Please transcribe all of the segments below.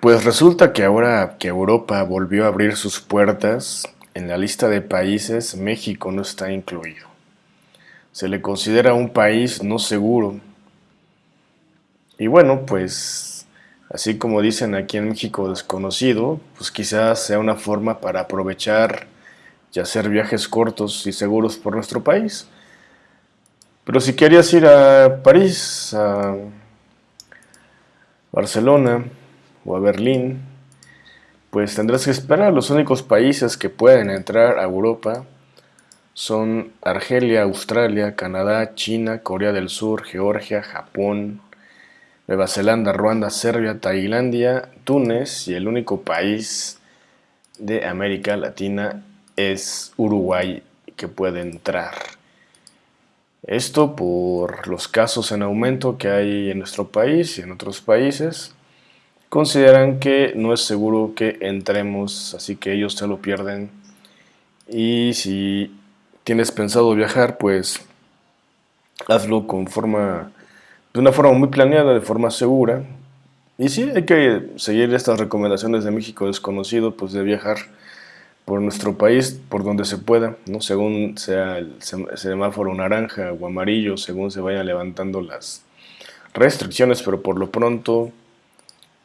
Pues resulta que ahora que Europa volvió a abrir sus puertas, en la lista de países México no está incluido. Se le considera un país no seguro. Y bueno, pues así como dicen aquí en México desconocido, pues quizás sea una forma para aprovechar y hacer viajes cortos y seguros por nuestro país. Pero si querías ir a París, a Barcelona o a Berlín, pues tendrás que esperar. Los únicos países que pueden entrar a Europa son Argelia, Australia, Canadá, China, Corea del Sur, Georgia, Japón, Nueva Zelanda, Ruanda, Serbia, Tailandia, Túnez y el único país de América Latina es Uruguay que puede entrar. Esto por los casos en aumento que hay en nuestro país y en otros países. Consideran que no es seguro que entremos, así que ellos se lo pierden. Y si tienes pensado viajar, pues hazlo con forma, de una forma muy planeada, de forma segura. Y sí, hay que seguir estas recomendaciones de México desconocido, pues de viajar por nuestro país, por donde se pueda, ¿no? según sea el semáforo naranja o amarillo, según se vayan levantando las restricciones, pero por lo pronto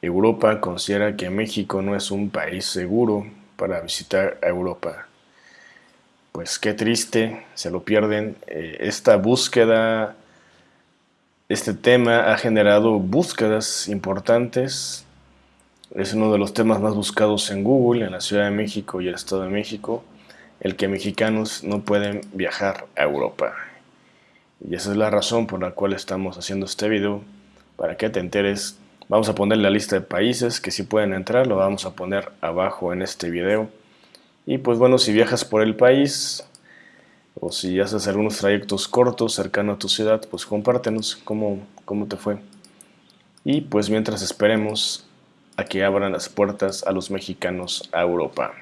Europa considera que México no es un país seguro para visitar a Europa. Pues qué triste, se lo pierden. Eh, esta búsqueda, este tema ha generado búsquedas importantes. Es uno de los temas más buscados en Google, en la Ciudad de México y el Estado de México, el que mexicanos no pueden viajar a Europa. Y esa es la razón por la cual estamos haciendo este video, para que te enteres. Vamos a poner la lista de países que sí pueden entrar, lo vamos a poner abajo en este video. Y pues bueno, si viajas por el país o si haces algunos trayectos cortos cercano a tu ciudad, pues compártenos cómo, cómo te fue. Y pues mientras esperemos a que abran las puertas a los mexicanos a Europa.